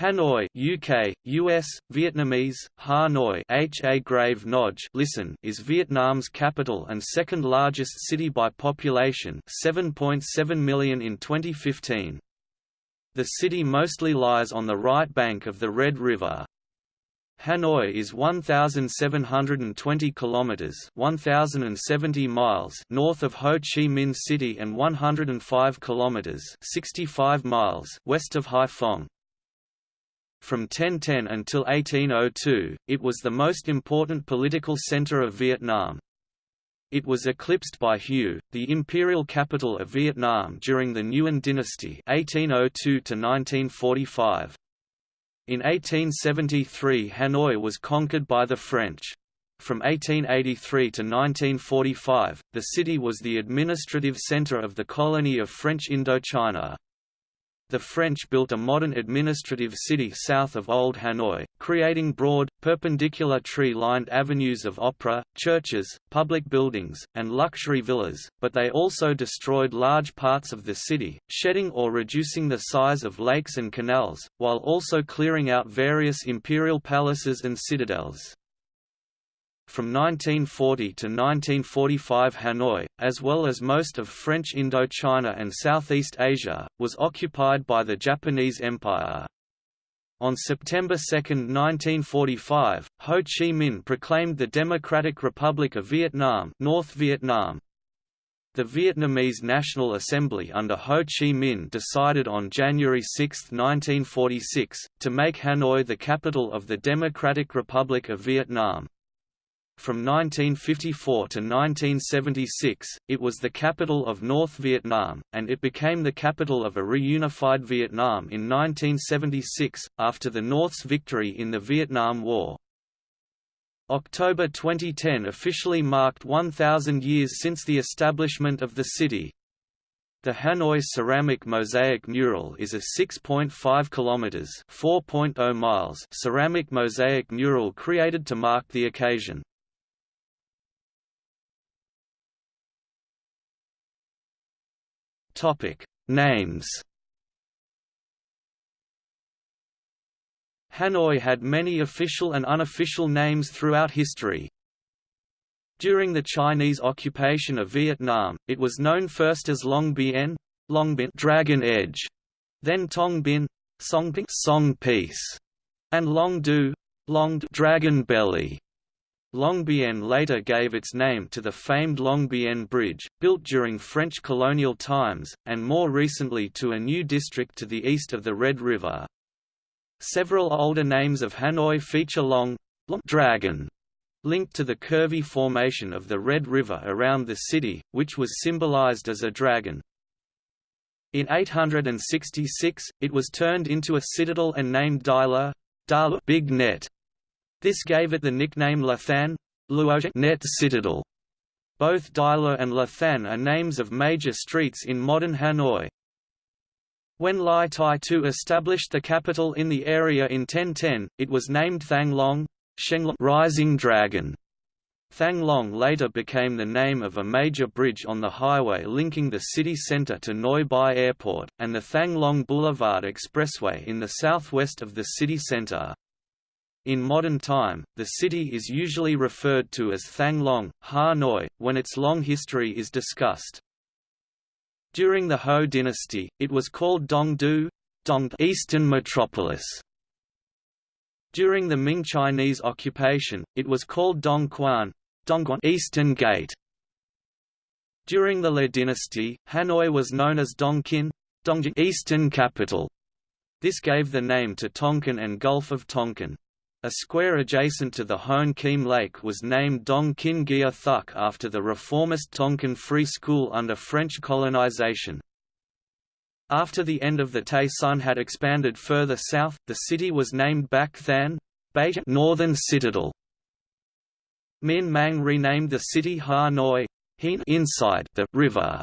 Hanoi UK, US, Vietnamese, Hanoi H A grave Noj listen is Vietnam's capital and second largest city by population 7.7 million in 2015. The city mostly lies on the right bank of the Red River. Hanoi is 1720 kilometers, 1070 miles north of Ho Chi Minh City and 105 kilometers, 65 miles west of Haiphong. From 1010 until 1802, it was the most important political center of Vietnam. It was eclipsed by Hue, the imperial capital of Vietnam during the Nguyen dynasty 1802 1945. In 1873 Hanoi was conquered by the French. From 1883 to 1945, the city was the administrative center of the colony of French Indochina the French built a modern administrative city south of Old Hanoi, creating broad, perpendicular tree-lined avenues of opera, churches, public buildings, and luxury villas, but they also destroyed large parts of the city, shedding or reducing the size of lakes and canals, while also clearing out various imperial palaces and citadels. From 1940 to 1945 Hanoi, as well as most of French Indochina and Southeast Asia, was occupied by the Japanese Empire. On September 2, 1945, Ho Chi Minh proclaimed the Democratic Republic of Vietnam, North Vietnam. The Vietnamese National Assembly under Ho Chi Minh decided on January 6, 1946, to make Hanoi the capital of the Democratic Republic of Vietnam. From 1954 to 1976, it was the capital of North Vietnam, and it became the capital of a reunified Vietnam in 1976, after the North's victory in the Vietnam War. October 2010 officially marked 1,000 years since the establishment of the city. The Hanoi ceramic mosaic mural is a 6.5 kilometers (4.0 miles) ceramic mosaic mural created to mark the occasion. Topic: Names. Hanoi had many official and unofficial names throughout history. During the Chinese occupation of Vietnam, it was known first as Long Bien, Long Bien Dragon Edge, then Tong Bien, Song Song Peace, and Long Du, Long Dragon Belly. Long Bien later gave its name to the famed Long Bien Bridge, built during French colonial times, and more recently to a new district to the east of the Red River. Several older names of Hanoi feature Long, Long Dragon, linked to the curvy formation of the Red River around the city, which was symbolized as a dragon. In 866, it was turned into a citadel and named Dila, Dala Big Net, this gave it the nickname La Than Net Citadel. Both Dila and La Than are names of major streets in modern Hanoi. When Lai Tai Tu established the capital in the area in 1010, it was named Thang Long Rising Dragon. Thang Long later became the name of a major bridge on the highway linking the city center to Noi Bai Airport, and the Thang Long Boulevard Expressway in the southwest of the city center. In modern time, the city is usually referred to as Thang Long, Ha Noi, when its long history is discussed. During the Ho dynasty, it was called Dong Du, Dong Eastern Metropolis. During the Ming Chinese occupation, it was called Dong Quan, Dongguan Eastern Gate. During the Le dynasty, Hanoi was known as Dongkin, Dongjing Eastern Capital. This gave the name to Tonkin and Gulf of Tonkin. A square adjacent to the Hoan Kiem Lake was named Dong Kin Gia Thuk after the reformist Tonkin Free School under French colonization. After the end of the Tay Son had expanded further south, the city was named Bac Than Northern Citadel. Minh Mang renamed the city Ha Noi inside the river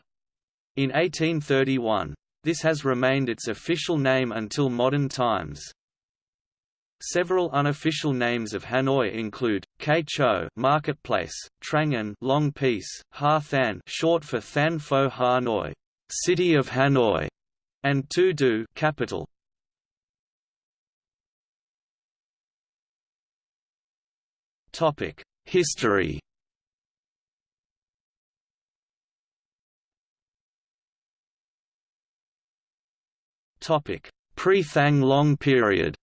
in 1831. This has remained its official name until modern times. Several unofficial names of Hanoi include Keicho marketplace, Trangan long piece, Ha Than short for Than Pho Hanoi, city of Hanoi, and Tu Du capital. Topic: History. Topic: Pre-Thang Long period.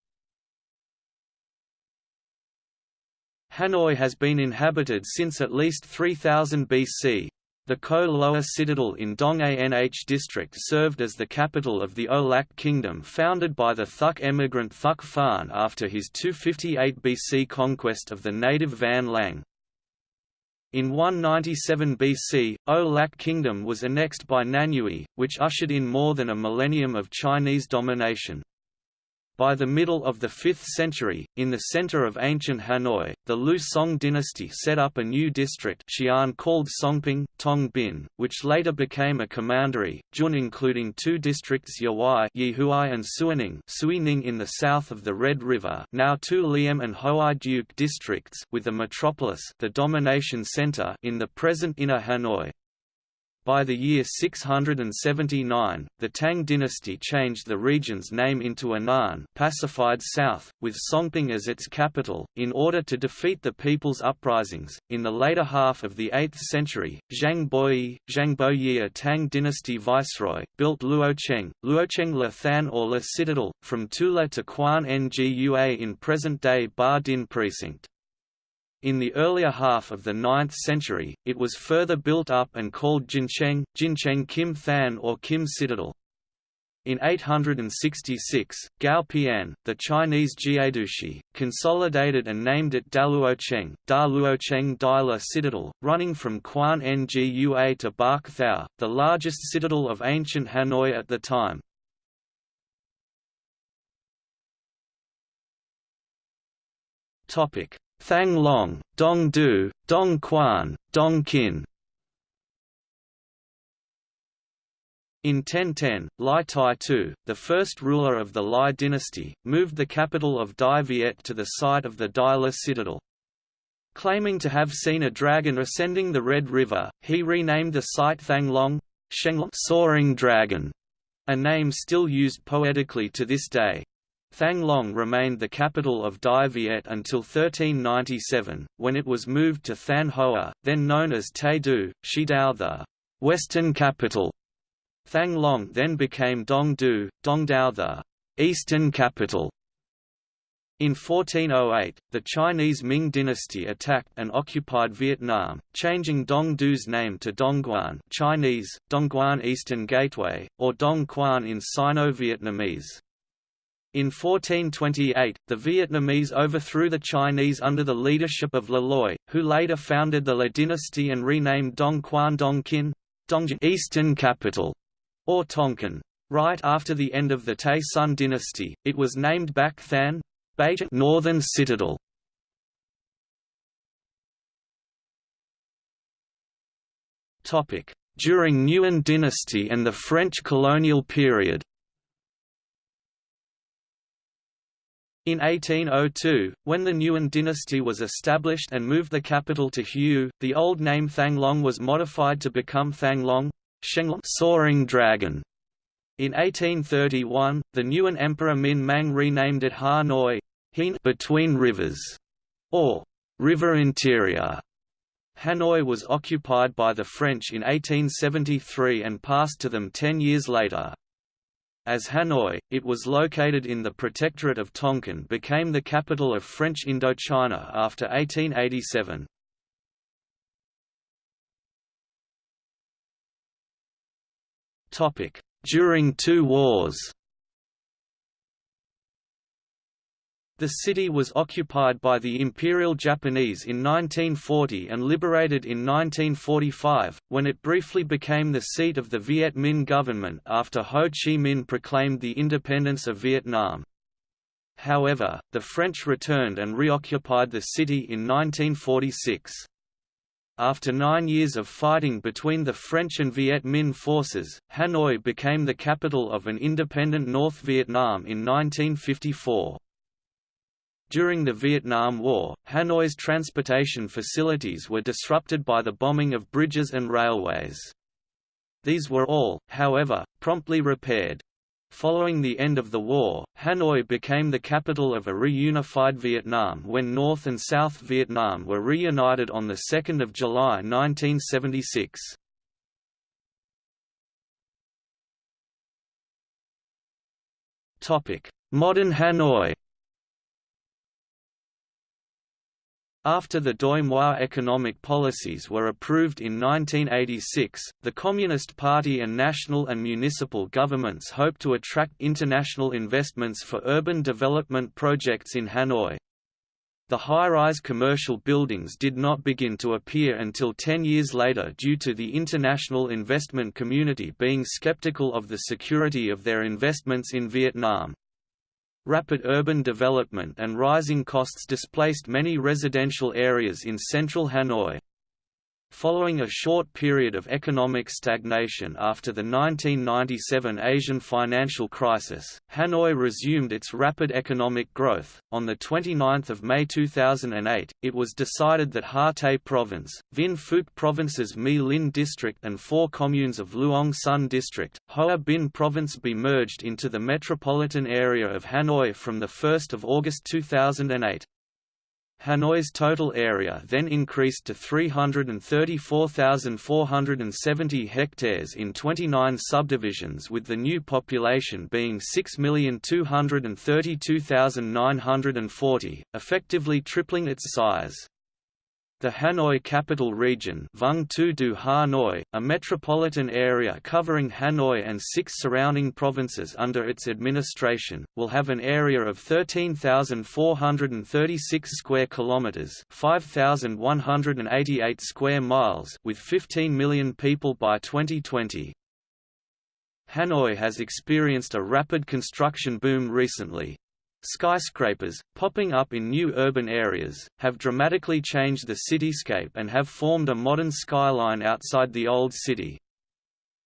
Hanoi has been inhabited since at least 3000 BC. The Ko Loa citadel in Dong Anh district served as the capital of the O Lak kingdom founded by the Thuk emigrant Thuk Phan after his 258 BC conquest of the native Van Lang. In 197 BC, O Lak kingdom was annexed by Nanyue, which ushered in more than a millennium of Chinese domination. By the middle of the 5th century, in the center of ancient Hanoi, the Liu Song dynasty set up a new district Xi'an called Songping, Tong Bin, which later became a commandery, Jun including two districts Yawai Yihuai and Suining Suining in the south of the Red River now two Liam and Hoai Duke districts with the metropolis the domination center in the present Inner Hanoi. By the year 679, the Tang dynasty changed the region's name into Annan pacified south, with Songping as its capital, in order to defeat the people's uprisings. In the later half of the 8th century, Zhang Boyi, Zhang Boyi a Tang dynasty viceroy, built Luocheng, Luocheng Le Than or Le Citadel, from Tula to Quan Ngua in present-day Ba Dinh precinct. In the earlier half of the 9th century, it was further built up and called Jincheng, Jincheng Kim Than or Kim Citadel. In 866, Gao Pian, the Chinese Jiedushi, consolidated and named it Daluocheng, Da Luocheng Dai Citadel, running from Quan Ngua to Bac Thao, the largest citadel of ancient Hanoi at the time. Topic: Thang Long, Dong Du, Dong Quan, Dong Qin In 1010, Lai Tai Tu, the first ruler of the Lai dynasty, moved the capital of Dai Viet to the site of the Dai La citadel. Claiming to have seen a dragon ascending the Red River, he renamed the site Thang Long, Shenglong Soaring Dragon, a name still used poetically to this day. Thang Long remained the capital of Dai Viet until 1397, when it was moved to Than Hoa, then known as Tay Du, Shidao the western capital. Thang Long then became Dong Du, Dongdao the eastern capital. In 1408, the Chinese Ming dynasty attacked and occupied Vietnam, changing Dong Du's name to Dongguan Chinese, Dongguan Eastern Gateway, or Dong Quan in Sino-Vietnamese. In 1428, the Vietnamese overthrew the Chinese under the leadership of Le Loi, who later founded the Le dynasty and renamed Dong Quan Dong Kin, Eastern capital, or Tonkin. Right after the end of the Tay Son dynasty, it was named Bac Than, Beijing Northern Citadel. During Nguyen dynasty and the French colonial period In 1802, when the Nguyen dynasty was established and moved the capital to Hue, the old name Thanglong was modified to become Thanglong, soaring dragon. In 1831, the Nguyen Emperor Minh Mang renamed it Ha Noi between rivers, or river interior. Hanoi was occupied by the French in 1873 and passed to them ten years later. As Hanoi, it was located in the Protectorate of Tonkin became the capital of French Indochina after 1887. During two wars The city was occupied by the Imperial Japanese in 1940 and liberated in 1945, when it briefly became the seat of the Viet Minh government after Ho Chi Minh proclaimed the independence of Vietnam. However, the French returned and reoccupied the city in 1946. After nine years of fighting between the French and Viet Minh forces, Hanoi became the capital of an independent North Vietnam in 1954. During the Vietnam War, Hanoi's transportation facilities were disrupted by the bombing of bridges and railways. These were all, however, promptly repaired. Following the end of the war, Hanoi became the capital of a reunified Vietnam when North and South Vietnam were reunited on 2 July 1976. Modern Hanoi After the Doi Moi economic policies were approved in 1986, the Communist Party and national and municipal governments hoped to attract international investments for urban development projects in Hanoi. The high-rise commercial buildings did not begin to appear until ten years later due to the international investment community being skeptical of the security of their investments in Vietnam. Rapid urban development and rising costs displaced many residential areas in central Hanoi. Following a short period of economic stagnation after the 1997 Asian financial crisis, Hanoi resumed its rapid economic growth. On the 29th of May 2008, it was decided that Ha Tây Province, Vinh Phuc Province's My Linh district and four communes of Luong Son district, Hoa Binh Province be merged into the metropolitan area of Hanoi from the 1st of August 2008. Hanoi's total area then increased to 334,470 hectares in 29 subdivisions with the new population being 6,232,940, effectively tripling its size. The Hanoi Capital Region Vung Tu Du Hanoi, a metropolitan area covering Hanoi and six surrounding provinces under its administration, will have an area of 13,436 square kilometers, 5,188 square miles, with 15 million people by 2020. Hanoi has experienced a rapid construction boom recently, Skyscrapers, popping up in new urban areas, have dramatically changed the cityscape and have formed a modern skyline outside the old city.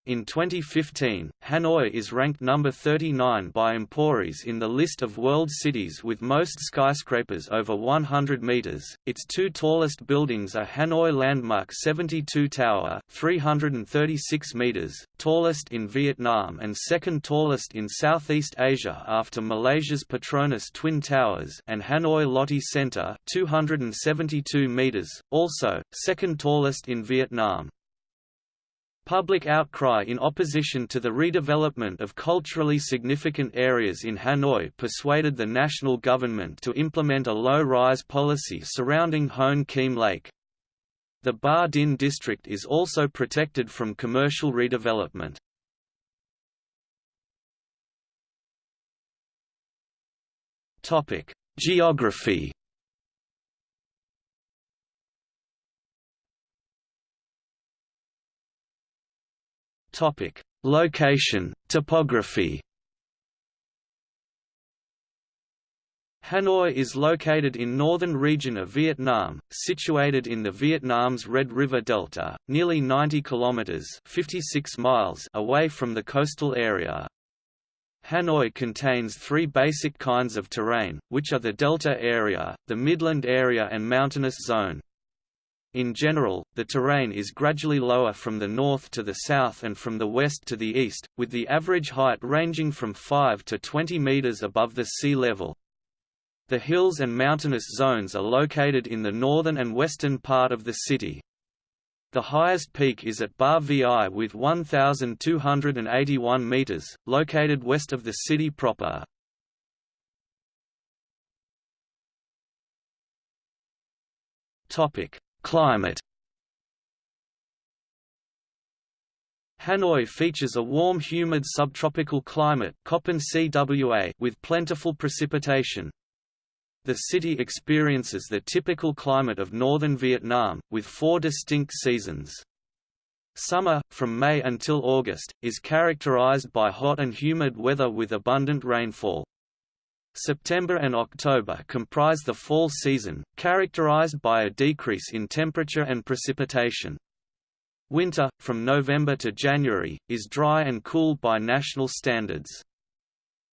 In 2015, Hanoi is ranked number 39 by Emporis in the list of world cities with most skyscrapers over 100 meters. Its two tallest buildings are Hanoi Landmark 72 Tower, 336 meters, tallest in Vietnam and second tallest in Southeast Asia after Malaysia's Petronas Twin Towers, and Hanoi Lotte Center, 272 meters, also second tallest in Vietnam. Public outcry in opposition to the redevelopment of culturally significant areas in Hanoi persuaded the national government to implement a low-rise policy surrounding Hoan Kiem Lake. The Ba Dinh district is also protected from commercial redevelopment. Geography Topic: Location, topography. Hanoi is located in northern region of Vietnam, situated in the Vietnam's Red River Delta, nearly 90 kilometers (56 miles) away from the coastal area. Hanoi contains three basic kinds of terrain, which are the delta area, the midland area and mountainous zone. In general, the terrain is gradually lower from the north to the south and from the west to the east, with the average height ranging from 5 to 20 meters above the sea level. The hills and mountainous zones are located in the northern and western part of the city. The highest peak is at Ba Vi with 1,281 meters, located west of the city proper. Topic: Climate Hanoi features a warm humid subtropical climate with plentiful precipitation. The city experiences the typical climate of northern Vietnam, with four distinct seasons. Summer, from May until August, is characterized by hot and humid weather with abundant rainfall. September and October comprise the fall season, characterized by a decrease in temperature and precipitation. Winter, from November to January, is dry and cool by national standards.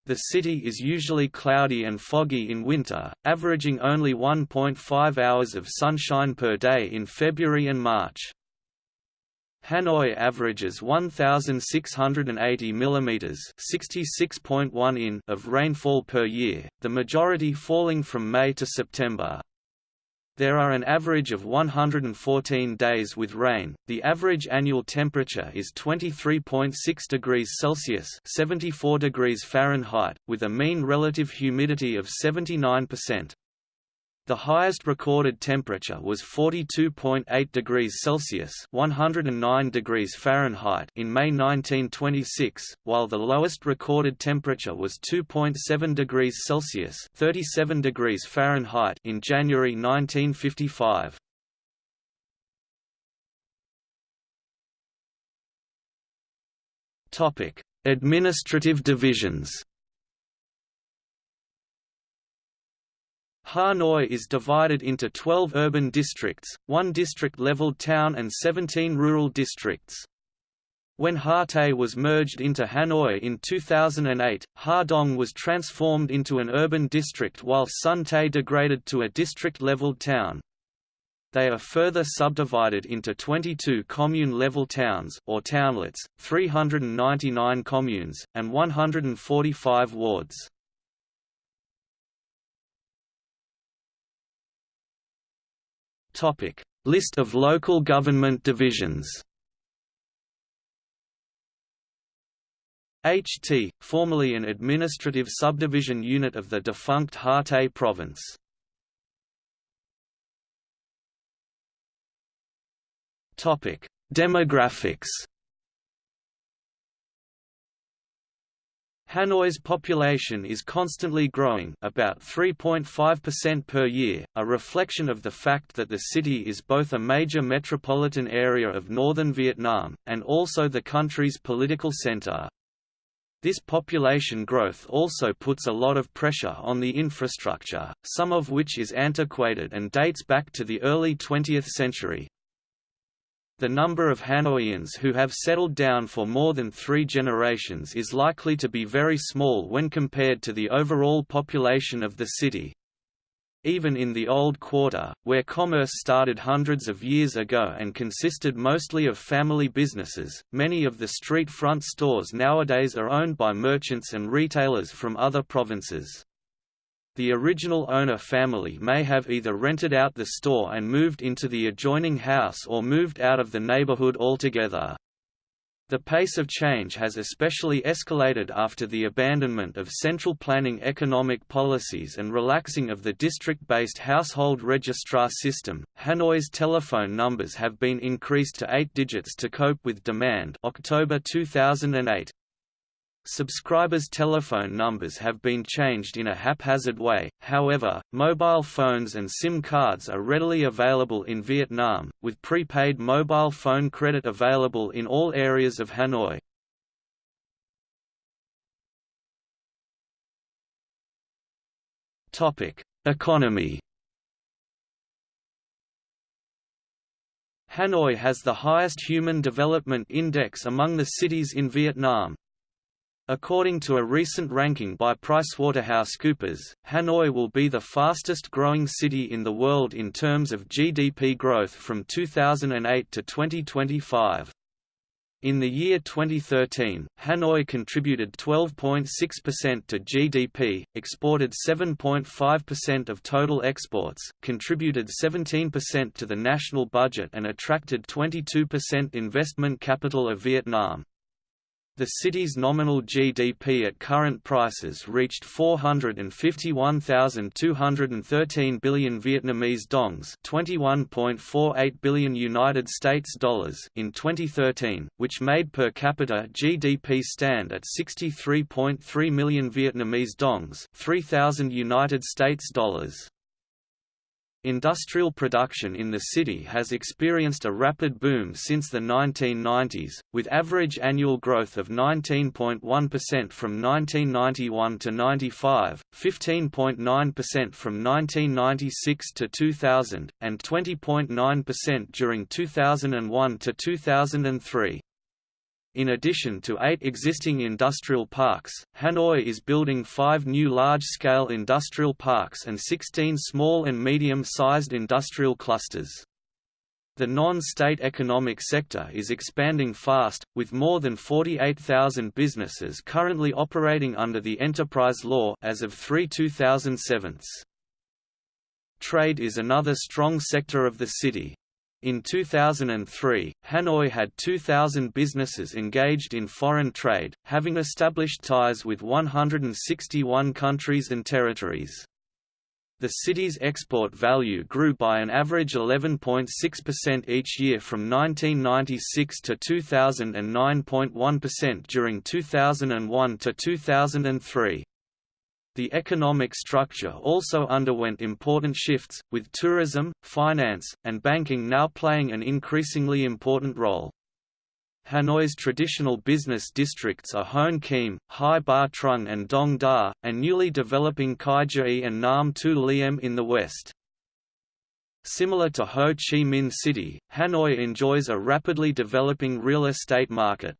The city is usually cloudy and foggy in winter, averaging only 1.5 hours of sunshine per day in February and March. Hanoi averages 1,680 mm (66.1 in) of rainfall per year, the majority falling from May to September. There are an average of 114 days with rain. The average annual temperature is 23.6 degrees Celsius (74 degrees Fahrenheit), with a mean relative humidity of 79%. The highest recorded temperature was 42.8 degrees Celsius (109 degrees Fahrenheit) in May 1926, while the lowest recorded temperature was 2.7 degrees Celsius (37 degrees Fahrenheit) in January 1955. Topic: Administrative divisions. Hanoi is divided into 12 urban districts, one district-level town and 17 rural districts. When Ha Tây was merged into Hanoi in 2008, Ha Dong was transformed into an urban district while Son Tay degraded to a district-level town. They are further subdivided into 22 commune-level towns or townlets, 399 communes, and 145 wards. Topic: List of local government divisions. HT, formerly an administrative subdivision unit of the defunct Ha Tây province. Topic: Demographics. Hanoi's population is constantly growing about 3.5% per year, a reflection of the fact that the city is both a major metropolitan area of northern Vietnam, and also the country's political center. This population growth also puts a lot of pressure on the infrastructure, some of which is antiquated and dates back to the early 20th century. The number of Hanoians who have settled down for more than three generations is likely to be very small when compared to the overall population of the city. Even in the Old Quarter, where commerce started hundreds of years ago and consisted mostly of family businesses, many of the street front stores nowadays are owned by merchants and retailers from other provinces. The original owner family may have either rented out the store and moved into the adjoining house or moved out of the neighborhood altogether. The pace of change has especially escalated after the abandonment of central planning economic policies and relaxing of the district-based household registrar system. Hanoi's telephone numbers have been increased to 8 digits to cope with demand. October 2008. Subscribers' telephone numbers have been changed in a haphazard way, however, mobile phones and SIM cards are readily available in Vietnam, with prepaid mobile phone credit available in all areas of Hanoi. Economy Hanoi has the highest Human Development Index among the cities in Vietnam, According to a recent ranking by PricewaterhouseCoopers, Hanoi will be the fastest growing city in the world in terms of GDP growth from 2008 to 2025. In the year 2013, Hanoi contributed 12.6% to GDP, exported 7.5% of total exports, contributed 17% to the national budget and attracted 22% investment capital of Vietnam. The city's nominal GDP at current prices reached 451,213 billion Vietnamese dongs, 21.48 billion United States dollars in 2013, which made per capita GDP stand at 63.3 million Vietnamese dongs, 3,000 United States dollars. Industrial production in the city has experienced a rapid boom since the 1990s, with average annual growth of 19.1% from 1991 to 95, 15.9% from 1996 to 2000, and 20.9% during 2001 to 2003. In addition to eight existing industrial parks, Hanoi is building five new large-scale industrial parks and 16 small and medium-sized industrial clusters. The non-state economic sector is expanding fast, with more than 48,000 businesses currently operating under the enterprise law as of 3 2007. Trade is another strong sector of the city. In 2003, Hanoi had 2,000 businesses engaged in foreign trade, having established ties with 161 countries and territories. The city's export value grew by an average 11.6% each year from 1996 to 2009.1% during 2001 to 2003. The economic structure also underwent important shifts, with tourism, finance, and banking now playing an increasingly important role. Hanoi's traditional business districts are Hoan Kiem, Hai Ba Trung and Dong Da, and newly developing Kai Jai and Nam Tu Liem in the west. Similar to Ho Chi Minh City, Hanoi enjoys a rapidly developing real estate market.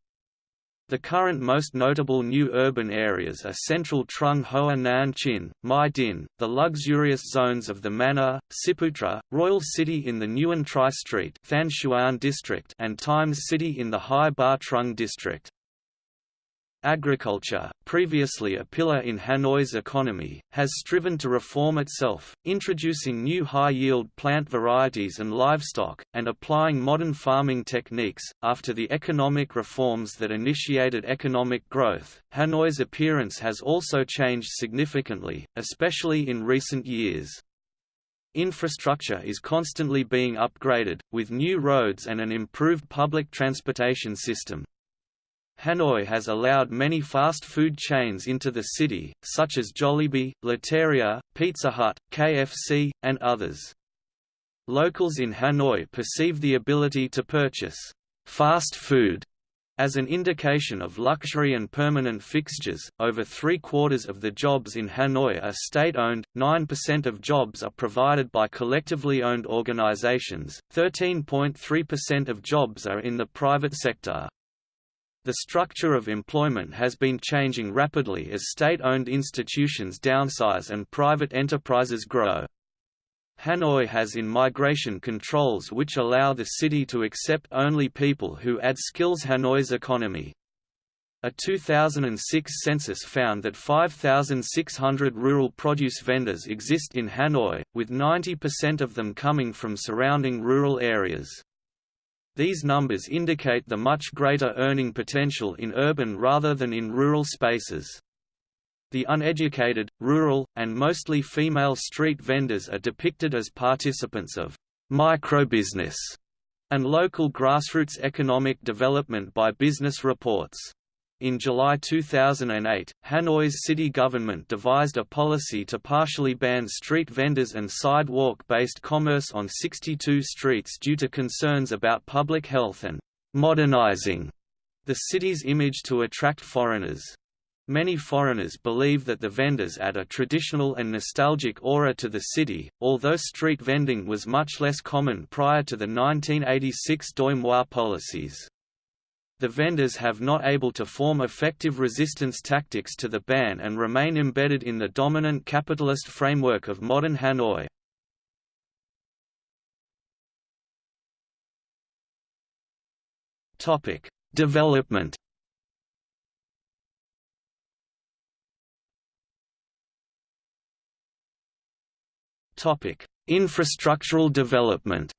The current most notable new urban areas are central Trung Hoa Nan Chin, Mai Dinh, the luxurious zones of the Manor, Ciputra, Royal City in the Nguyen Tri Street Xuan district and Times City in the Hai Ba Trung district. Agriculture, previously a pillar in Hanoi's economy, has striven to reform itself, introducing new high-yield plant varieties and livestock, and applying modern farming techniques. After the economic reforms that initiated economic growth, Hanoi's appearance has also changed significantly, especially in recent years. Infrastructure is constantly being upgraded, with new roads and an improved public transportation system. Hanoi has allowed many fast food chains into the city, such as Jollibee, Lotteria, Pizza Hut, KFC, and others. Locals in Hanoi perceive the ability to purchase fast food as an indication of luxury and permanent fixtures. Over three quarters of the jobs in Hanoi are state owned, 9% of jobs are provided by collectively owned organizations, 13.3% of jobs are in the private sector. The structure of employment has been changing rapidly as state-owned institutions downsize and private enterprises grow. Hanoi has in-migration controls which allow the city to accept only people who add skills Hanoi's economy. A 2006 census found that 5,600 rural produce vendors exist in Hanoi, with 90% of them coming from surrounding rural areas. These numbers indicate the much greater earning potential in urban rather than in rural spaces. The uneducated, rural, and mostly female street vendors are depicted as participants of microbusiness and local grassroots economic development by business reports. In July 2008, Hanoi's city government devised a policy to partially ban street vendors and sidewalk-based commerce on 62 streets due to concerns about public health and modernizing the city's image to attract foreigners. Many foreigners believe that the vendors add a traditional and nostalgic aura to the city, although street vending was much less common prior to the 1986 Doi Moi policies. The vendors have not able to form effective resistance tactics to the ban and remain embedded in the dominant capitalist framework of modern Hanoi. Topic: Development. Topic: Infrastructural development.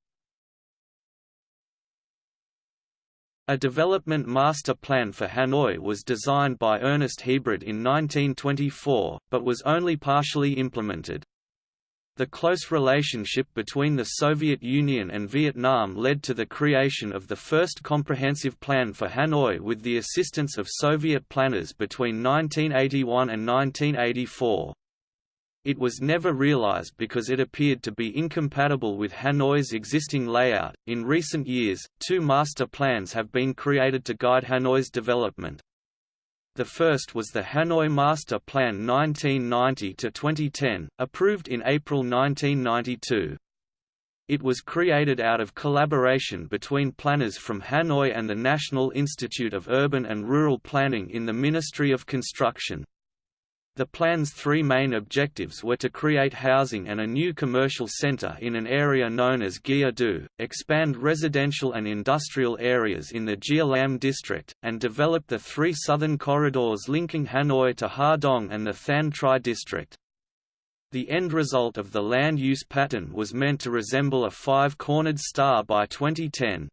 A development master plan for Hanoi was designed by Ernest Hebrard in 1924, but was only partially implemented. The close relationship between the Soviet Union and Vietnam led to the creation of the first comprehensive plan for Hanoi with the assistance of Soviet planners between 1981 and 1984. It was never realized because it appeared to be incompatible with Hanoi's existing layout. In recent years, two master plans have been created to guide Hanoi's development. The first was the Hanoi Master Plan 1990-2010, approved in April 1992. It was created out of collaboration between planners from Hanoi and the National Institute of Urban and Rural Planning in the Ministry of Construction. The plan's three main objectives were to create housing and a new commercial center in an area known as Gia Du, expand residential and industrial areas in the Gia Lam district, and develop the three southern corridors linking Hanoi to Ha Dong and the Than Tri district. The end result of the land use pattern was meant to resemble a five-cornered star by 2010.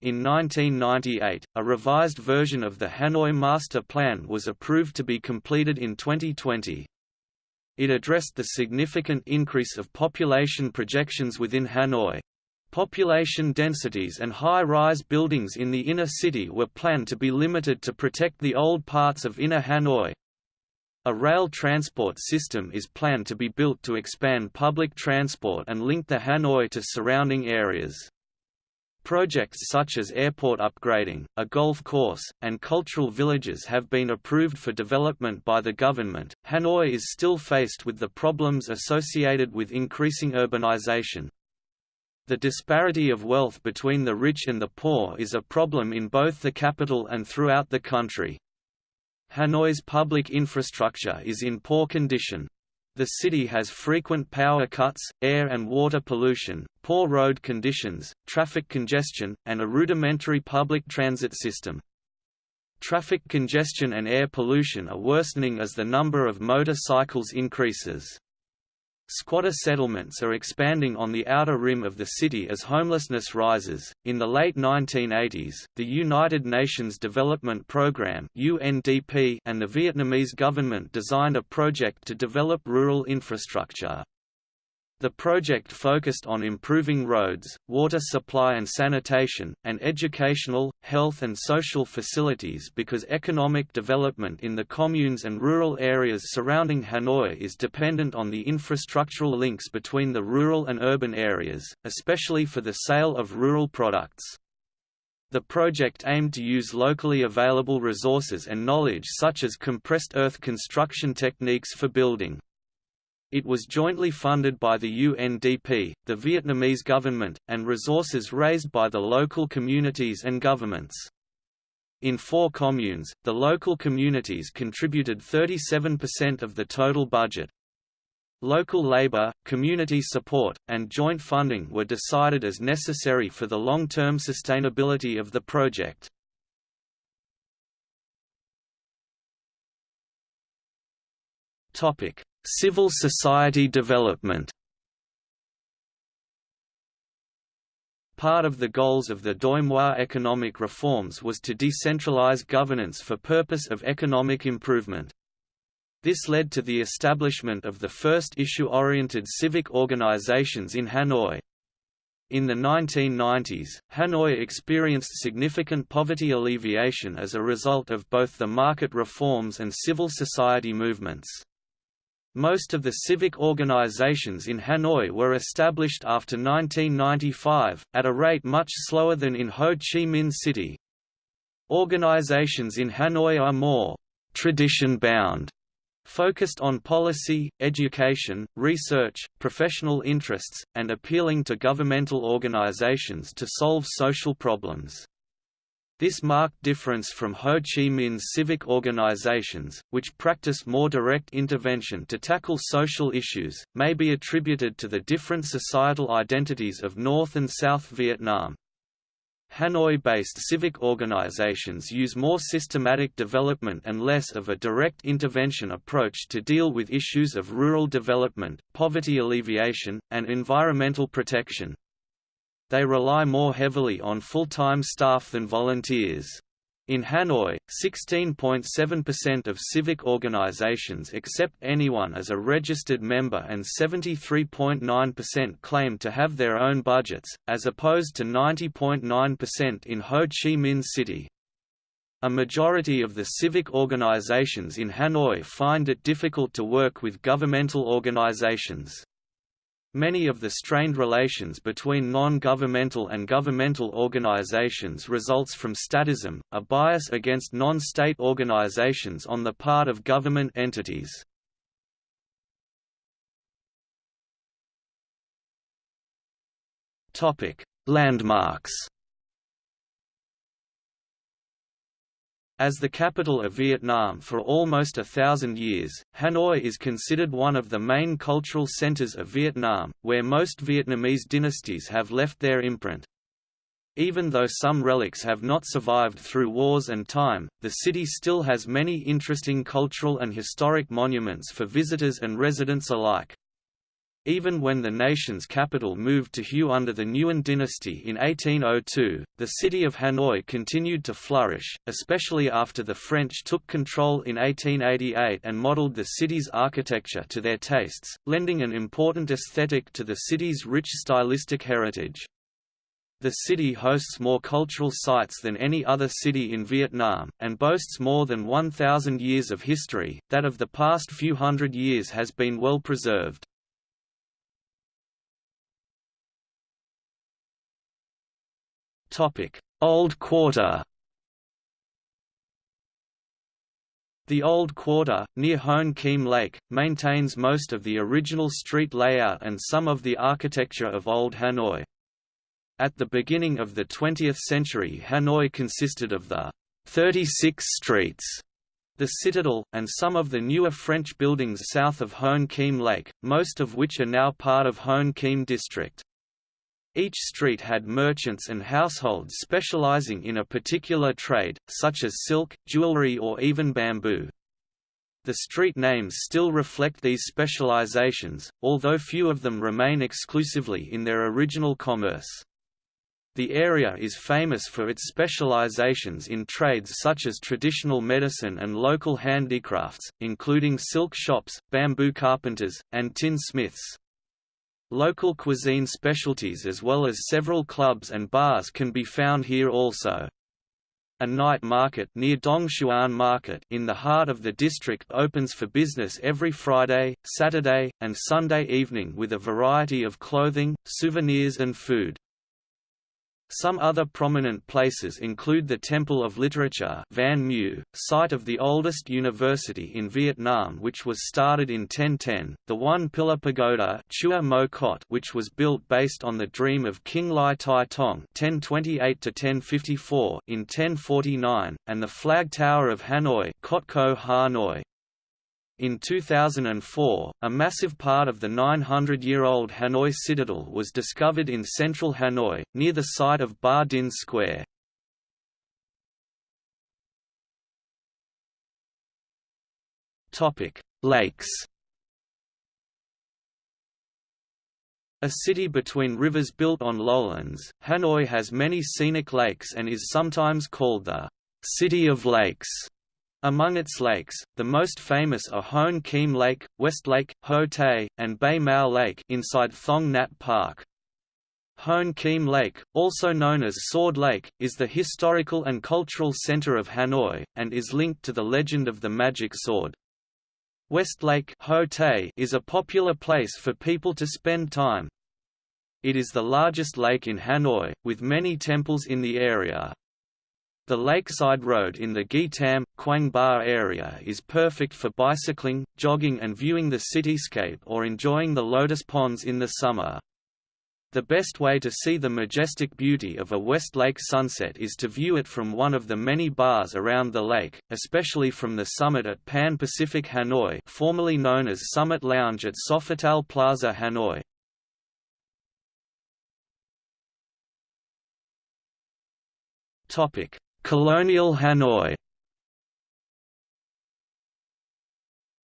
In 1998, a revised version of the Hanoi Master Plan was approved to be completed in 2020. It addressed the significant increase of population projections within Hanoi. Population densities and high-rise buildings in the inner city were planned to be limited to protect the old parts of inner Hanoi. A rail transport system is planned to be built to expand public transport and link the Hanoi to surrounding areas. Projects such as airport upgrading, a golf course, and cultural villages have been approved for development by the government. Hanoi is still faced with the problems associated with increasing urbanization. The disparity of wealth between the rich and the poor is a problem in both the capital and throughout the country. Hanoi's public infrastructure is in poor condition. The city has frequent power cuts, air and water pollution, poor road conditions, traffic congestion, and a rudimentary public transit system. Traffic congestion and air pollution are worsening as the number of motorcycles increases. Squatter settlements are expanding on the outer rim of the city as homelessness rises. In the late 1980s, the United Nations Development Programme (UNDP) and the Vietnamese government designed a project to develop rural infrastructure. The project focused on improving roads, water supply and sanitation, and educational, health and social facilities because economic development in the communes and rural areas surrounding Hanoi is dependent on the infrastructural links between the rural and urban areas, especially for the sale of rural products. The project aimed to use locally available resources and knowledge such as compressed earth construction techniques for building. It was jointly funded by the UNDP, the Vietnamese government, and resources raised by the local communities and governments. In four communes, the local communities contributed 37% of the total budget. Local labor, community support, and joint funding were decided as necessary for the long-term sustainability of the project. Topic: Civil society development Part of the goals of the Doi Moi economic reforms was to decentralize governance for purpose of economic improvement. This led to the establishment of the first issue-oriented civic organizations in Hanoi. In the 1990s, Hanoi experienced significant poverty alleviation as a result of both the market reforms and civil society movements. Most of the civic organizations in Hanoi were established after 1995, at a rate much slower than in Ho Chi Minh City. Organizations in Hanoi are more tradition-bound, focused on policy, education, research, professional interests, and appealing to governmental organizations to solve social problems. This marked difference from Ho Chi Minh's civic organizations, which practice more direct intervention to tackle social issues, may be attributed to the different societal identities of North and South Vietnam. Hanoi-based civic organizations use more systematic development and less of a direct intervention approach to deal with issues of rural development, poverty alleviation, and environmental protection. They rely more heavily on full-time staff than volunteers. In Hanoi, 16.7% of civic organizations accept anyone as a registered member and 73.9% claim to have their own budgets, as opposed to 90.9% in Ho Chi Minh City. A majority of the civic organizations in Hanoi find it difficult to work with governmental organizations. Many of the strained relations between non-governmental and governmental organizations results from statism, a bias against non-state organizations on the part of government entities. Landmarks As the capital of Vietnam for almost a thousand years, Hanoi is considered one of the main cultural centers of Vietnam, where most Vietnamese dynasties have left their imprint. Even though some relics have not survived through wars and time, the city still has many interesting cultural and historic monuments for visitors and residents alike. Even when the nation's capital moved to Hue under the Nguyen dynasty in 1802, the city of Hanoi continued to flourish, especially after the French took control in 1888 and modeled the city's architecture to their tastes, lending an important aesthetic to the city's rich stylistic heritage. The city hosts more cultural sites than any other city in Vietnam, and boasts more than 1,000 years of history, that of the past few hundred years has been well preserved. Old Quarter The Old Quarter, near Hoan Kiem Lake, maintains most of the original street layout and some of the architecture of Old Hanoi. At the beginning of the 20th century Hanoi consisted of the 36 streets, the Citadel, and some of the newer French buildings south of Hoan Kiem Lake, most of which are now part of Hoan Kiem District. Each street had merchants and households specializing in a particular trade, such as silk, jewelry or even bamboo. The street names still reflect these specializations, although few of them remain exclusively in their original commerce. The area is famous for its specializations in trades such as traditional medicine and local handicrafts, including silk shops, bamboo carpenters, and tin smiths. Local cuisine specialties as well as several clubs and bars can be found here also. A night market near Dongxuan Market in the heart of the district opens for business every Friday, Saturday, and Sunday evening with a variety of clothing, souvenirs and food. Some other prominent places include the Temple of Literature Van Mieu, site of the oldest university in Vietnam which was started in 1010, the One Pillar Pagoda Chua Mot Cot which was built based on the dream of King Ly Thai Tong 1028 in 1049, and the Flag Tower of Hanoi Cot Co Hanoi, in 2004, a massive part of the 900-year-old Hanoi Citadel was discovered in central Hanoi, near the site of Ba Dinh Square. Lakes A city between rivers built on lowlands, Hanoi has many scenic lakes and is sometimes called the «City of Lakes». Among its lakes, the most famous are Hoan Kiem Lake, West Lake, Ho Tay, and Bay Mau Lake inside Thong Nhat Park. Hoan Kiem Lake, also known as Sword Lake, is the historical and cultural center of Hanoi, and is linked to the legend of the magic sword. West Lake Ho Tay is a popular place for people to spend time. It is the largest lake in Hanoi, with many temples in the area. The lakeside road in the Nghi Tam, Quang Ba area is perfect for bicycling, jogging and viewing the cityscape or enjoying the lotus ponds in the summer. The best way to see the majestic beauty of a West Lake sunset is to view it from one of the many bars around the lake, especially from the summit at Pan Pacific Hanoi formerly known as Summit Lounge at Sofitel Plaza Hanoi. Topic: Colonial Hanoi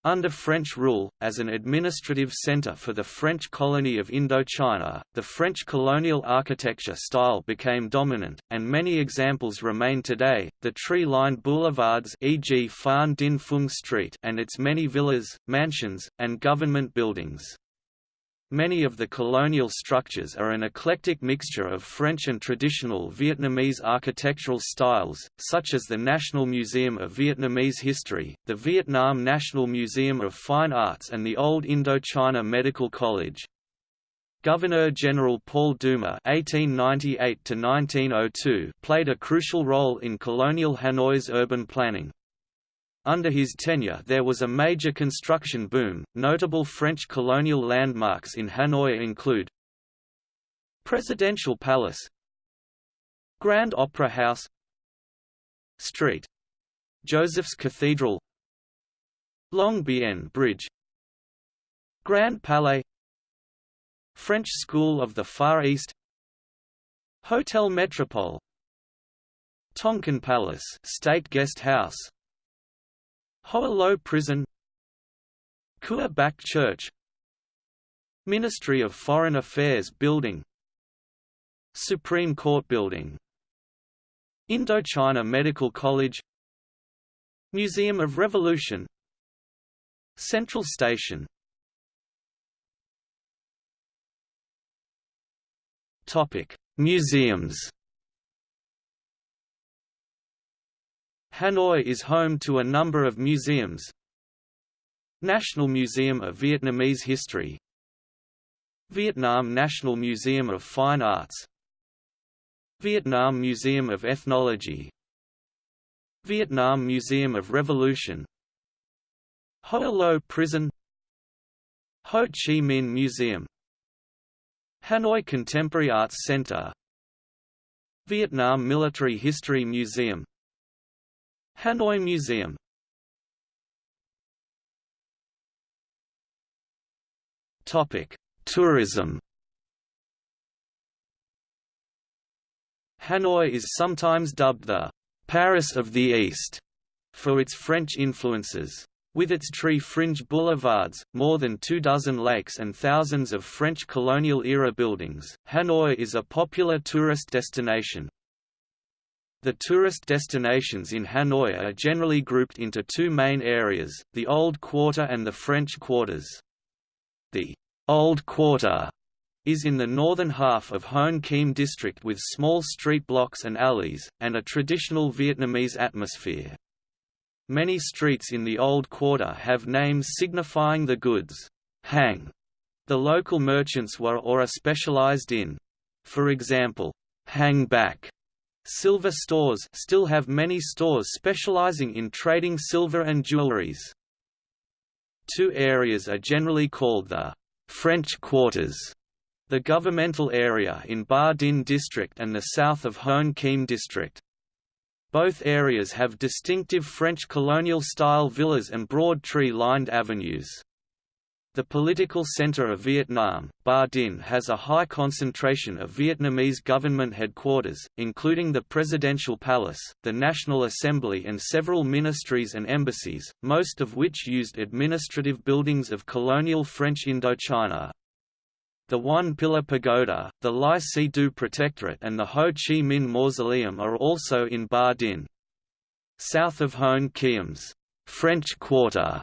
Under French rule, as an administrative centre for the French colony of Indochina, the French colonial architecture style became dominant, and many examples remain today. The tree-lined boulevards, e.g., Phan Dinh Phung Street, and its many villas, mansions, and government buildings. Many of the colonial structures are an eclectic mixture of French and traditional Vietnamese architectural styles, such as the National Museum of Vietnamese History, the Vietnam National Museum of Fine Arts and the Old Indochina Medical College. Governor-General Paul Doumer (1898–1902) played a crucial role in colonial Hanoi's urban planning. Under his tenure there was a major construction boom. Notable French colonial landmarks in Hanoi include Presidential Palace Grand Opera House Street Joseph's Cathedral Long Bien Bridge Grand Palais French School of the Far East Hotel Metropole Tonkin Palace State Guest House Hoa Lo Prison Cua Bac Church Ministry of Foreign Affairs Building Supreme Court Building Indochina Medical College Museum of Revolution Central Station Topic: Museums. Hanoi is home to a number of museums. National Museum of Vietnamese History. Vietnam National Museum of Fine Arts. Vietnam Museum of Ethnology. Vietnam Museum of Revolution. Hoa Lo Prison. Ho Chi Minh Museum. Hanoi Contemporary Arts Center. Vietnam Military History Museum Hanoi Museum Topic: Tourism. Hanoi is sometimes dubbed the Paris of the East for its French influences. With its tree-fringed boulevards, more than two dozen lakes and thousands of French colonial-era buildings, Hanoi is a popular tourist destination. The tourist destinations in Hanoi are generally grouped into two main areas, the Old Quarter and the French Quarters. The Old Quarter is in the northern half of Hoan Kiem district with small street blocks and alleys, and a traditional Vietnamese atmosphere. Many streets in the Old Quarter have names signifying the goods hang the local merchants were or are specialized in. For example, hang back silver stores still have many stores specializing in trading silver and jewelries. Two areas are generally called the French Quarters, the governmental area in Ba Dinh district and the south of Hoan Kiem district. Both areas have distinctive French colonial-style villas and broad tree-lined avenues. The political center of Vietnam, Ba Dinh has a high concentration of Vietnamese government headquarters, including the Presidential Palace, the National Assembly and several ministries and embassies, most of which used administrative buildings of colonial French Indochina. The One Pillar Pagoda, the Lai Si Du Protectorate and the Ho Chi Minh Mausoleum are also in Ba Dinh. South of Hoan Kiem's French Quarter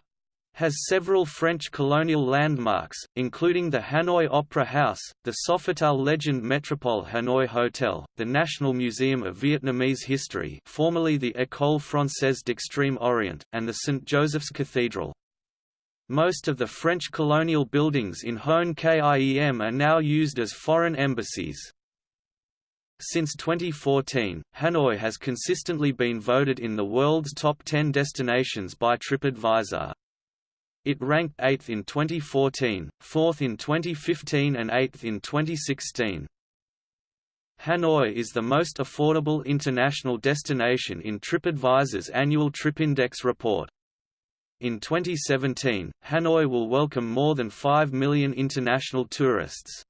has several French colonial landmarks, including the Hanoi Opera House, the Sofitel Legend Metropole Hanoi Hotel, the National Museum of Vietnamese History formerly the École Française d'Extrême Orient, and the St. Joseph's Cathedral. Most of the French colonial buildings in Hoan Kiem are now used as foreign embassies. Since 2014, Hanoi has consistently been voted in the world's top 10 destinations by TripAdvisor. It ranked 8th in 2014, 4th in 2015 and 8th in 2016. Hanoi is the most affordable international destination in TripAdvisor's annual TripIndex report. In 2017, Hanoi will welcome more than 5 million international tourists.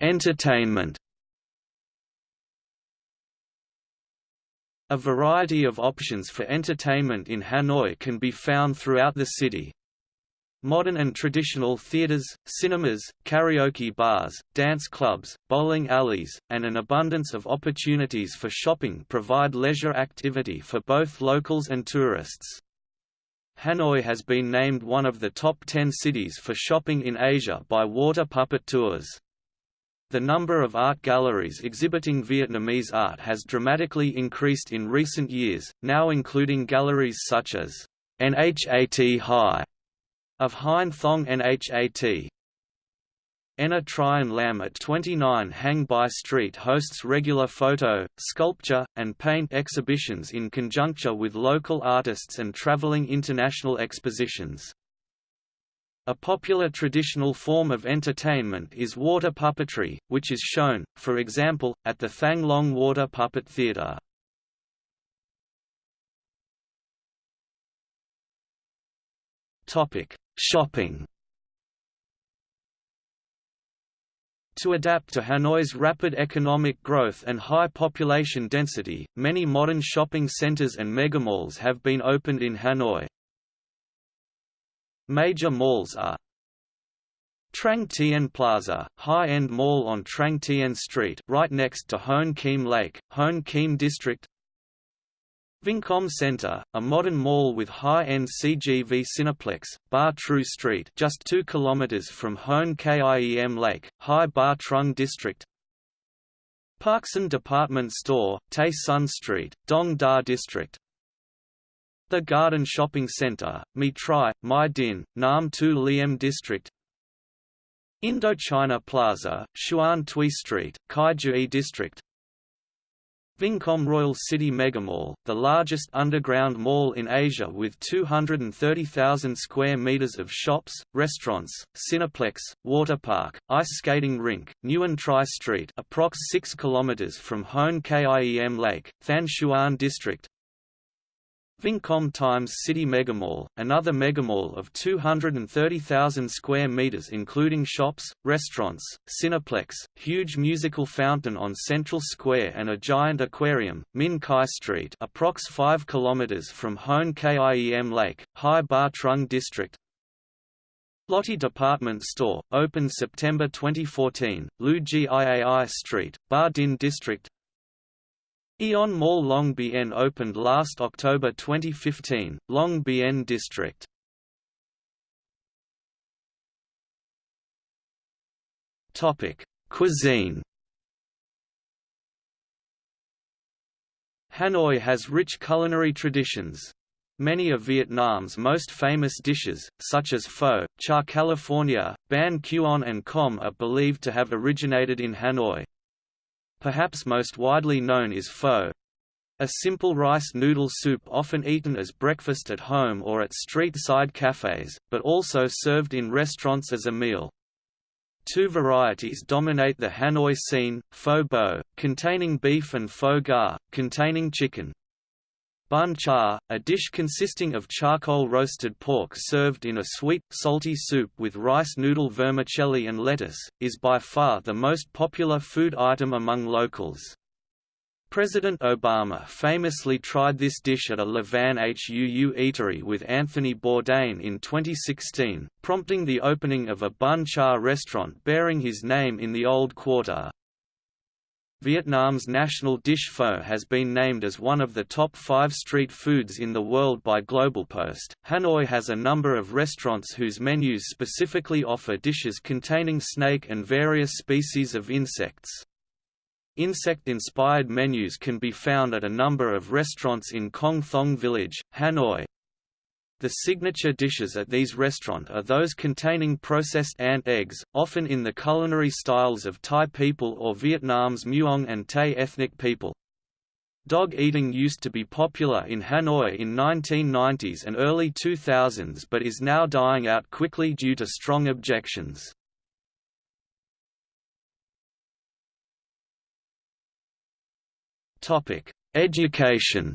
Entertainment. A variety of options for entertainment in Hanoi can be found throughout the city, Modern and traditional theaters, cinemas, karaoke bars, dance clubs, bowling alleys, and an abundance of opportunities for shopping provide leisure activity for both locals and tourists. Hanoi has been named one of the top 10 cities for shopping in Asia by Water Puppet Tours. The number of art galleries exhibiting Vietnamese art has dramatically increased in recent years, now including galleries such as Nhat High of Hein Thong Nhat. Nha Trien Lam at 29 Hang Bai Street hosts regular photo, sculpture, and paint exhibitions in conjuncture with local artists and traveling international expositions. A popular traditional form of entertainment is water puppetry, which is shown, for example, at the Thang Long Water Puppet Theatre. Shopping To adapt to Hanoi's rapid economic growth and high population density, many modern shopping centers and megamalls have been opened in Hanoi. Major malls are Trang Tien Plaza, high-end mall on Trang Tien Street right next to Hoan Kiem Lake, Hoan Kiem District Vincom Center, a modern mall with high-end CGV Cineplex, Ba Trieu Street just 2 km from Hoan Kiem Lake, Hai Ba Trung District Parkson Department Store, Tay Son Street, Dong Da District the Garden Shopping Center, Me Tri, My Dinh, Nam Tu Liem District. Indochina Plaza, Xuan Thuy Street, Cau Giay District. Vincom Royal City Megamall, the largest underground mall in Asia with 230,000 square meters of shops, restaurants, cineplex, water park, ice skating rink, Nguyen Trai Street approx 6 km from Hoan Kiem Lake, Thanh Xuan District Vincom Times City Megamall, another megamall of 230,000 square meters including shops, restaurants, Cineplex, huge musical fountain on Central Square and a giant aquarium, Minh Khai Street approx 5 kilometers from Hoan Kiem Lake, Hai Ba Trung District, Lotte Department Store, opened September 2014, Lieu Giai Street, Ba Dinh District Aeon Mall Long Bien opened last October 2015, Long Bien District. Topic: Cuisine. Hanoi has rich culinary traditions. Many of Vietnam's most famous dishes, such as pho, char California, banh cuon and com are believed to have originated in Hanoi. Perhaps most widely known is pho. A simple rice noodle soup often eaten as breakfast at home or at street-side cafes, but also served in restaurants as a meal. Two varieties dominate the Hanoi scene, pho bo, containing beef and pho ga, containing chicken. Bun cha, a dish consisting of charcoal roasted pork served in a sweet, salty soup with rice noodle vermicelli and lettuce, is by far the most popular food item among locals. President Obama famously tried this dish at a Le Van Huu eatery with Anthony Bourdain in 2016, prompting the opening of a bun cha restaurant bearing his name in the Old Quarter. Vietnam's national dish pho has been named as one of the top five street foods in the world by GlobalPost. Hanoi has a number of restaurants whose menus specifically offer dishes containing snake and various species of insects. Insect-inspired menus can be found at a number of restaurants in Kong Thong Village, Hanoi, the signature dishes at these restaurants are those containing processed ant eggs, often in the culinary styles of Thai people or Vietnam's Muong and Tay ethnic people. Dog eating used to be popular in Hanoi in 1990s and early 2000s but is now dying out quickly due to strong objections. Education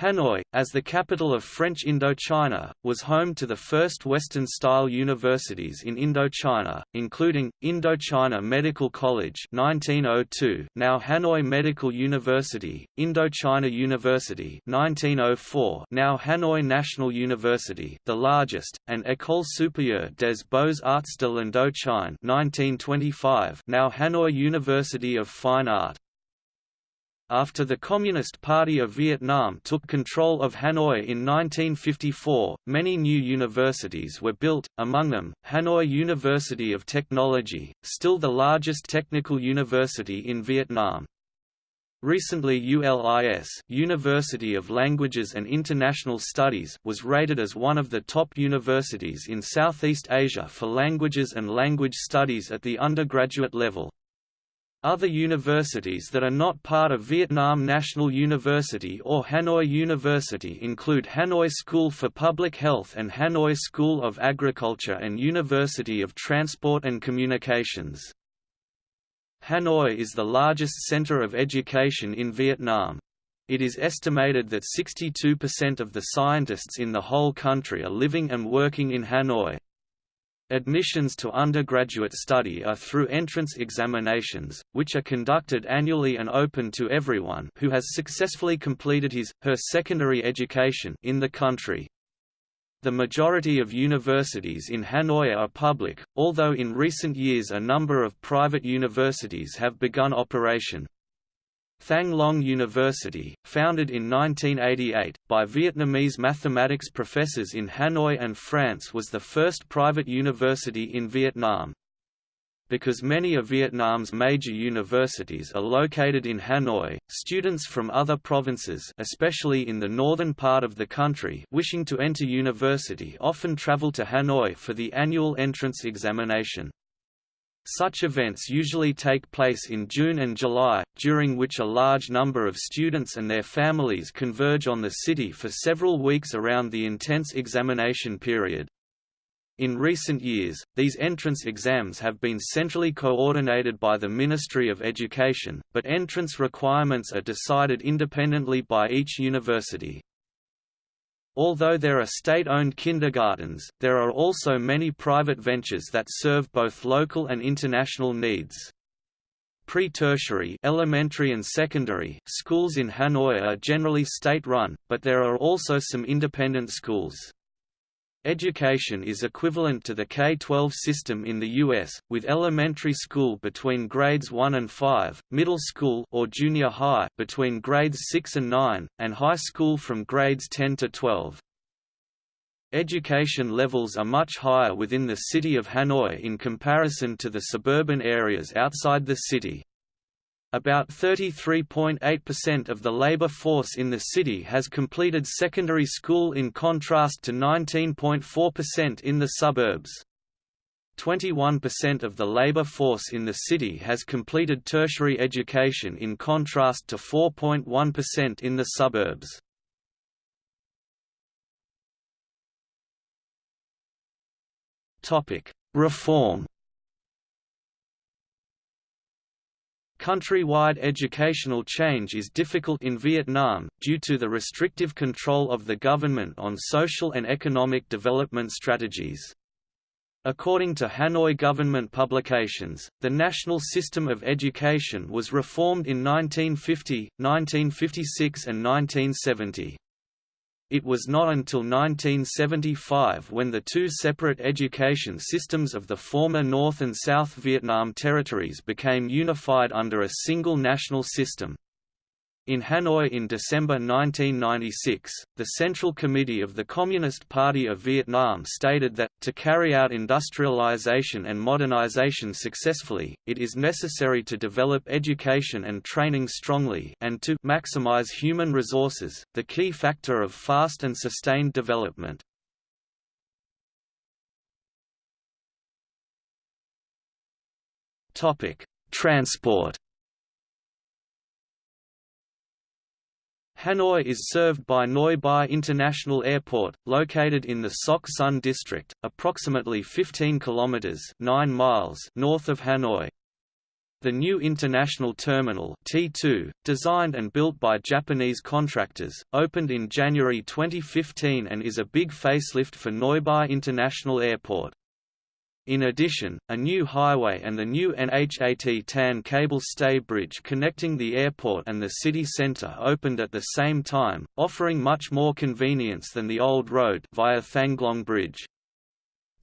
Hanoi, as the capital of French Indochina, was home to the first Western-style universities in Indochina, including, Indochina Medical College 1902, now Hanoi Medical University, Indochina University 1904, now Hanoi National University the largest, and École supérieure des beaux-arts de l'Indochine 1925, now Hanoi University of Fine Art. After the Communist Party of Vietnam took control of Hanoi in 1954, many new universities were built, among them, Hanoi University of Technology, still the largest technical university in Vietnam. Recently ULIS University of Languages and International Studies was rated as one of the top universities in Southeast Asia for languages and language studies at the undergraduate level. Other universities that are not part of Vietnam National University or Hanoi University include Hanoi School for Public Health and Hanoi School of Agriculture and University of Transport and Communications. Hanoi is the largest center of education in Vietnam. It is estimated that 62% of the scientists in the whole country are living and working in Hanoi. Admissions to undergraduate study are through entrance examinations, which are conducted annually and open to everyone who has successfully completed his, her secondary education in the country. The majority of universities in Hanoi are public, although in recent years a number of private universities have begun operation. Thang Long University, founded in 1988, by Vietnamese mathematics professors in Hanoi and France was the first private university in Vietnam. Because many of Vietnam's major universities are located in Hanoi, students from other provinces especially in the northern part of the country wishing to enter university often travel to Hanoi for the annual entrance examination. Such events usually take place in June and July, during which a large number of students and their families converge on the city for several weeks around the intense examination period. In recent years, these entrance exams have been centrally coordinated by the Ministry of Education, but entrance requirements are decided independently by each university. Although there are state-owned kindergartens, there are also many private ventures that serve both local and international needs. Pre-tertiary elementary and secondary schools in Hanoi are generally state-run, but there are also some independent schools. Education is equivalent to the K-12 system in the U.S., with elementary school between grades 1 and 5, middle school or junior high between grades 6 and 9, and high school from grades 10 to 12. Education levels are much higher within the city of Hanoi in comparison to the suburban areas outside the city. About 33.8% of the labor force in the city has completed secondary school in contrast to 19.4% in the suburbs. 21% of the labor force in the city has completed tertiary education in contrast to 4.1% in the suburbs. Reform Countrywide educational change is difficult in Vietnam, due to the restrictive control of the government on social and economic development strategies. According to Hanoi government publications, the national system of education was reformed in 1950, 1956 and 1970. It was not until 1975 when the two separate education systems of the former North and South Vietnam territories became unified under a single national system. In Hanoi in December 1996, the Central Committee of the Communist Party of Vietnam stated that, to carry out industrialization and modernization successfully, it is necessary to develop education and training strongly and to maximize human resources, the key factor of fast and sustained development. Transport Hanoi is served by Noi Bai International Airport, located in the Soc Son district, approximately 15 kilometers (9 miles) north of Hanoi. The new international terminal T2, designed and built by Japanese contractors, opened in January 2015 and is a big facelift for Noi Bai International Airport. In addition, a new highway and the new NHAT Tan cable stay bridge connecting the airport and the city center opened at the same time, offering much more convenience than the old road via Thanglong Bridge.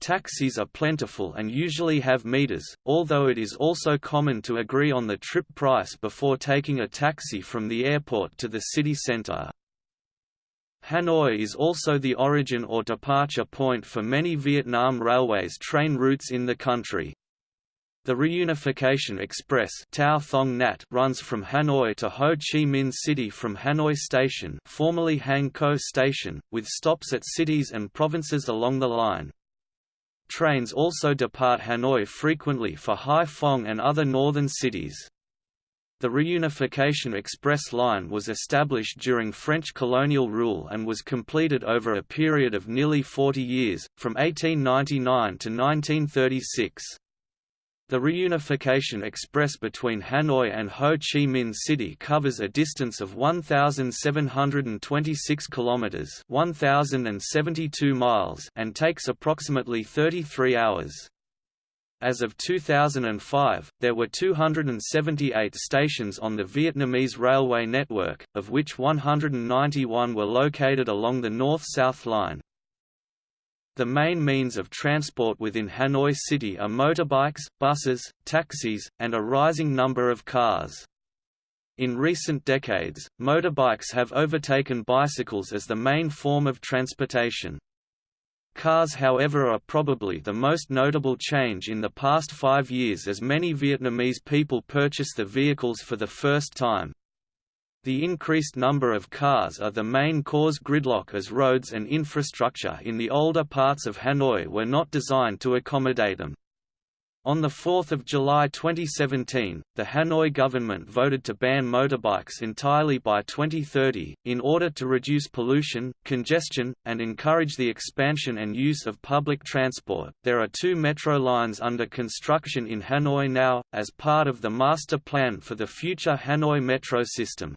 Taxis are plentiful and usually have meters, although it is also common to agree on the trip price before taking a taxi from the airport to the city center. Hanoi is also the origin or departure point for many Vietnam Railways train routes in the country. The Reunification Express Tao Thong Nhat runs from Hanoi to Ho Chi Minh City from Hanoi Station formerly Hang Co Station, with stops at cities and provinces along the line. Trains also depart Hanoi frequently for Hai Phong and other northern cities. The Reunification Express line was established during French colonial rule and was completed over a period of nearly 40 years, from 1899 to 1936. The Reunification Express between Hanoi and Ho Chi Minh City covers a distance of 1726 kilometers, 1072 miles, and takes approximately 33 hours. As of 2005, there were 278 stations on the Vietnamese railway network, of which 191 were located along the North-South Line. The main means of transport within Hanoi City are motorbikes, buses, taxis, and a rising number of cars. In recent decades, motorbikes have overtaken bicycles as the main form of transportation. Cars however are probably the most notable change in the past five years as many Vietnamese people purchase the vehicles for the first time. The increased number of cars are the main cause gridlock as roads and infrastructure in the older parts of Hanoi were not designed to accommodate them. On 4 July 2017, the Hanoi government voted to ban motorbikes entirely by 2030, in order to reduce pollution, congestion, and encourage the expansion and use of public transport. There are two metro lines under construction in Hanoi now, as part of the master plan for the future Hanoi metro system.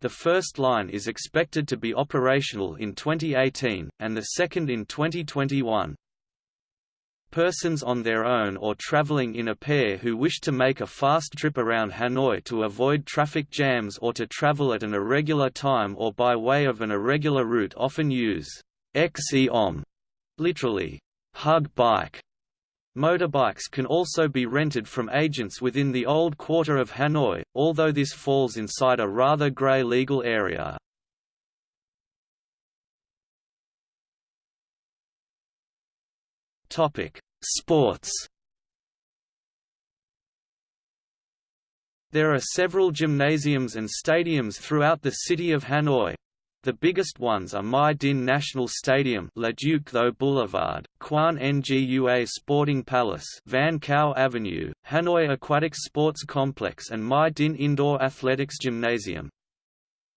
The first line is expected to be operational in 2018, and the second in 2021. Persons on their own or traveling in a pair who wish to make a fast trip around Hanoi to avoid traffic jams or to travel at an irregular time or by way of an irregular route often use XEOM, literally, hug bike. Motorbikes can also be rented from agents within the old quarter of Hanoi, although this falls inside a rather grey legal area. Topic: Sports. There are several gymnasiums and stadiums throughout the city of Hanoi. The biggest ones are My Dinh National Stadium Le Duc Tho Boulevard, Quan Ngua Sporting Palace Van Cao Avenue, Hanoi Aquatic Sports Complex and My Dinh Indoor Athletics Gymnasium.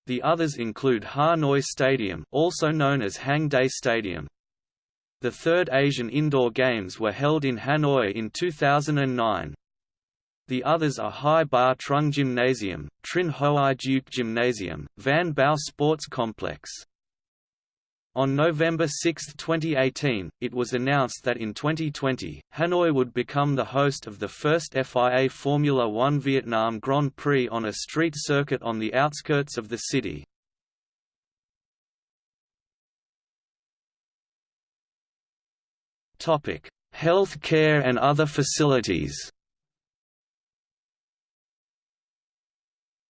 The others include Hanoi Stadium also known as Hang Day Stadium, the third Asian Indoor Games were held in Hanoi in 2009. The others are Hai Ba Trung Gymnasium, Trinh Hoai Duc Gymnasium, Van Bao Sports Complex. On November 6, 2018, it was announced that in 2020, Hanoi would become the host of the first FIA Formula One Vietnam Grand Prix on a street circuit on the outskirts of the city. Topic: Health care and other facilities.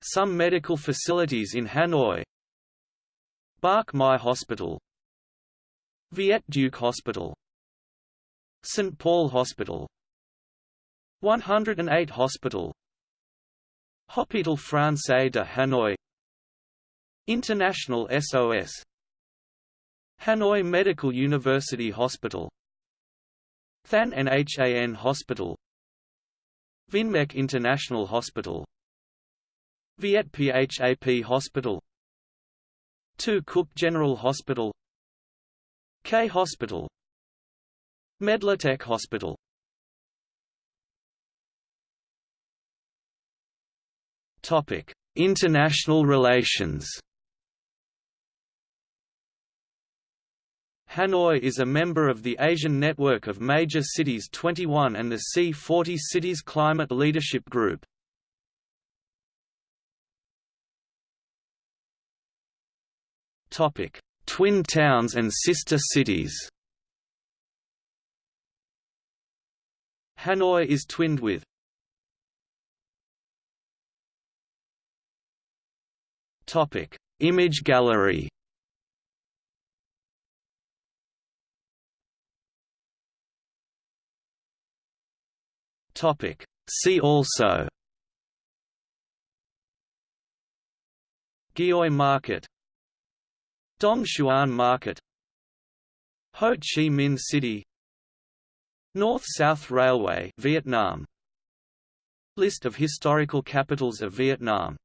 Some medical facilities in Hanoi. Bach Mai Hospital. Viet Duc Hospital. St. Paul Hospital. 108 Hospital. Hôpital Français de Hanoi. International SOS Hanoi Medical University Hospital Thanh Nhan Hospital Vinmec International Hospital Viet PHAP Hospital 2 Cook General Hospital K Hospital Medlatech Hospital. Topic: International relations Hanoi is a member of the Asian Network of Major Cities 21 and the C40 Cities Climate Leadership Group. Topic: Twin towns and sister cities. Hanoi is twinned with Topic: Image gallery. Topic. See also Gioi Market Dong Xuan Market Ho Chi Minh City North-South Railway Vietnam List of historical capitals of Vietnam